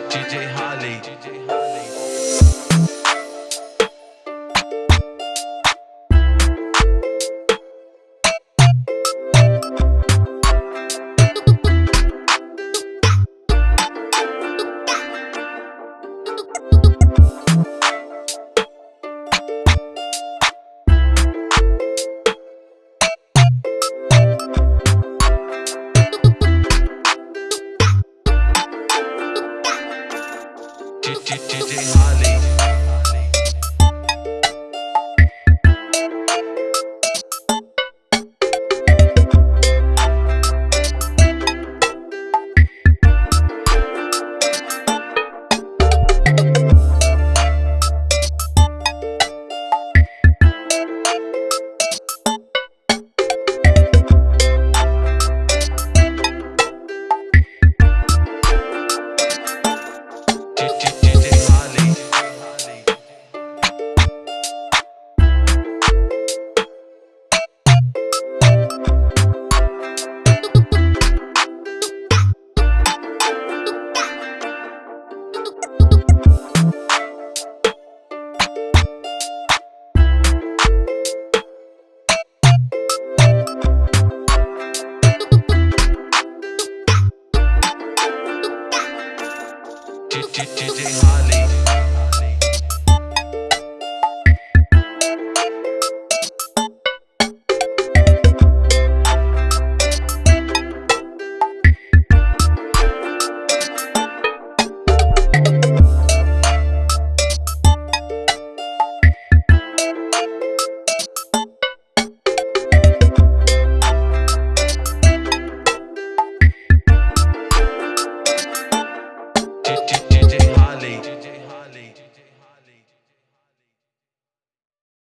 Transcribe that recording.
DJ Holly. DJ Harley. DJ Holly.